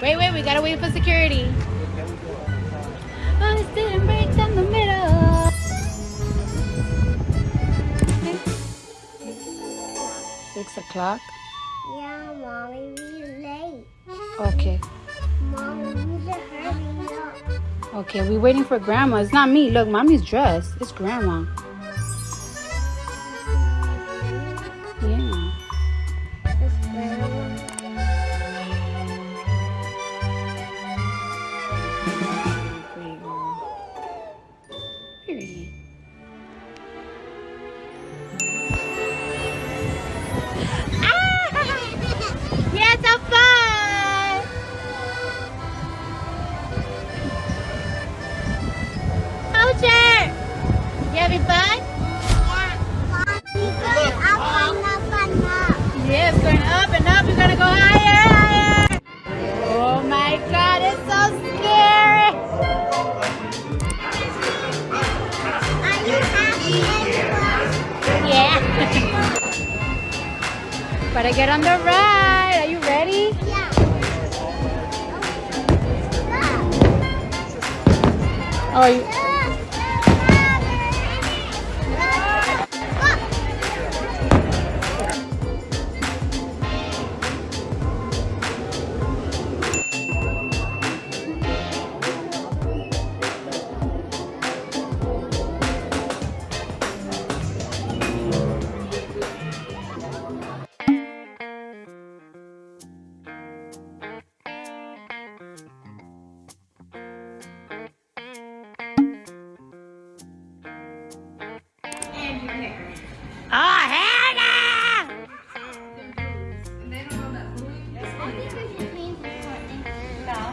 Wait, wait, we gotta wait for security. Oh, didn't break down the middle. Six o'clock. Yeah, mommy, we late. Okay. Mom, we hurry up. Okay, we waiting for grandma. It's not me. Look, mommy's dressed. It's grandma. You fun? Yeah, it's going up and up. We're gonna go higher, higher. Oh my God, it's so scary. Yeah. Gotta get on the ride. Are you ready? Yeah. Oh, you,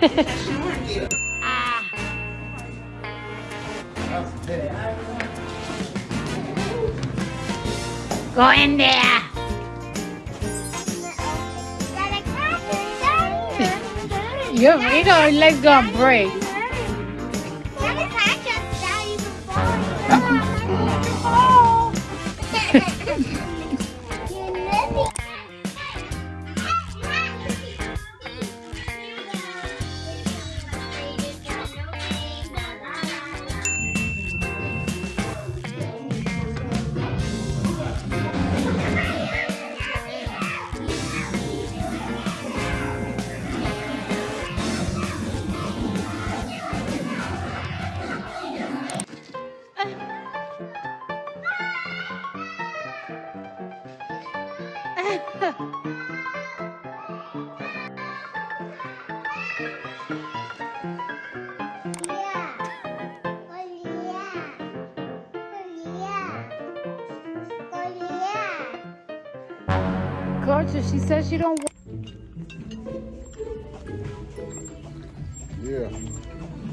Go in there. Your, you know, your legs gonna break. Gorgeous, she says she don't want Yeah.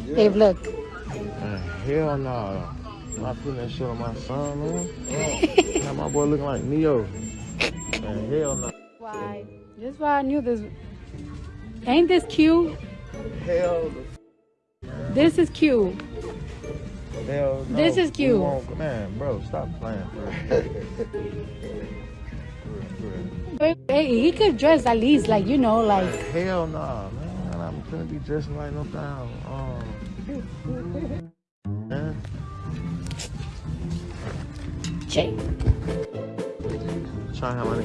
yeah. Dave, look. Man, hell no. I'm not putting that shit on my son, man. Oh, now my boy looking like Neo. Man, hell no. Why? This why I knew this. Ain't this cute? Hell, This is cute. hell no. This is cute. Man, bro, stop playing, bro. Hey, he could dress at least like, you know, like. Hell no, man. I'm gonna be dressing like no damn. Um, man. Jake. 上下往